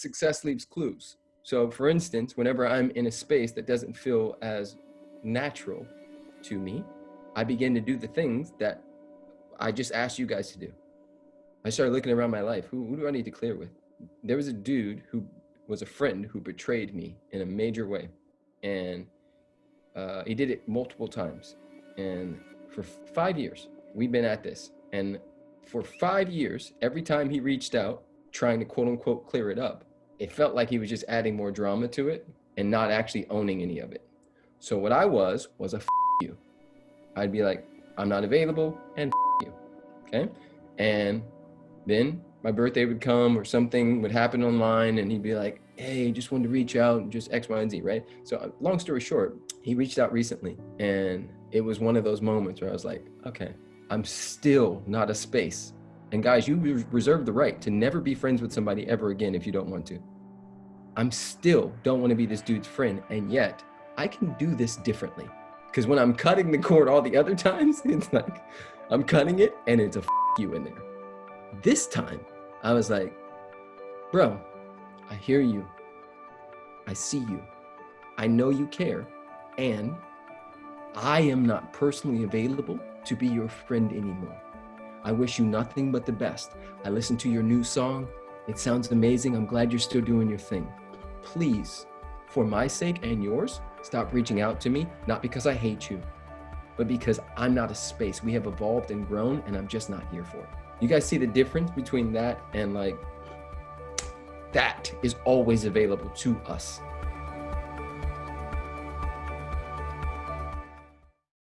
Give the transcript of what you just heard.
success leaves clues. So for instance, whenever I'm in a space that doesn't feel as natural to me, I begin to do the things that I just asked you guys to do. I started looking around my life. Who, who do I need to clear with? There was a dude who was a friend who betrayed me in a major way. And uh, he did it multiple times. And for five years, we've been at this. And for five years, every time he reached out, trying to quote unquote clear it up, it felt like he was just adding more drama to it and not actually owning any of it. So what I was, was a you. I'd be like, I'm not available and you, okay? And then my birthday would come or something would happen online and he'd be like, hey, just wanted to reach out and just X, Y, and Z, right? So uh, long story short, he reached out recently and it was one of those moments where I was like, okay, I'm still not a space. And guys, you reserve the right to never be friends with somebody ever again if you don't want to. I'm still don't want to be this dude's friend. And yet I can do this differently. Because when I'm cutting the cord all the other times, it's like, I'm cutting it and it's a you in there. This time I was like, bro, I hear you. I see you. I know you care. And I am not personally available to be your friend anymore. I wish you nothing but the best. I listened to your new song. It sounds amazing. I'm glad you're still doing your thing. Please, for my sake and yours, stop reaching out to me, not because I hate you, but because I'm not a space. We have evolved and grown and I'm just not here for it. You guys see the difference between that and like that is always available to us.